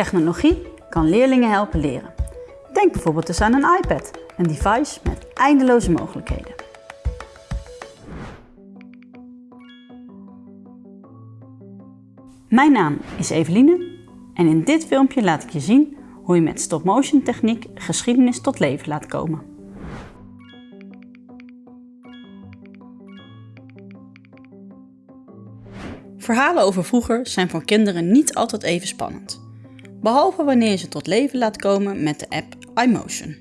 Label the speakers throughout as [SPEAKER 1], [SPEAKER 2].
[SPEAKER 1] Technologie kan leerlingen helpen leren. Denk bijvoorbeeld eens aan een iPad, een device met eindeloze mogelijkheden. Mijn naam is Eveline en in dit filmpje laat ik je zien hoe je met stop-motion techniek geschiedenis tot leven laat komen. Verhalen over vroeger zijn voor kinderen niet altijd even spannend. Behalve wanneer je ze tot leven laat komen met de app iMotion.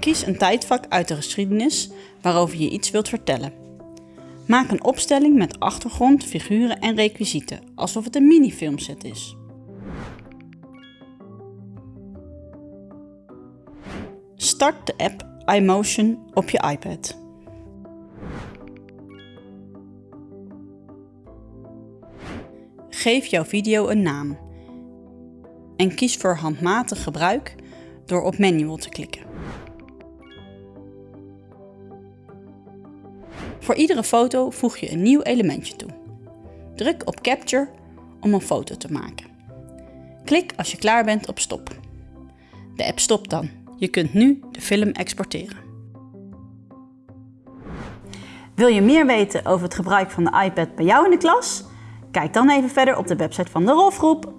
[SPEAKER 1] Kies een tijdvak uit de geschiedenis waarover je iets wilt vertellen. Maak een opstelling met achtergrond, figuren en requisieten, alsof het een minifilmset is. Start de app iMotion op je iPad. Geef jouw video een naam en kies voor handmatig gebruik door op Manual te klikken. Voor iedere foto voeg je een nieuw elementje toe. Druk op Capture om een foto te maken. Klik als je klaar bent op Stop. De app stopt dan. Je kunt nu de film exporteren. Wil je meer weten over het gebruik van de iPad bij jou in de klas? Kijk dan even verder op de website van de Rolfgroep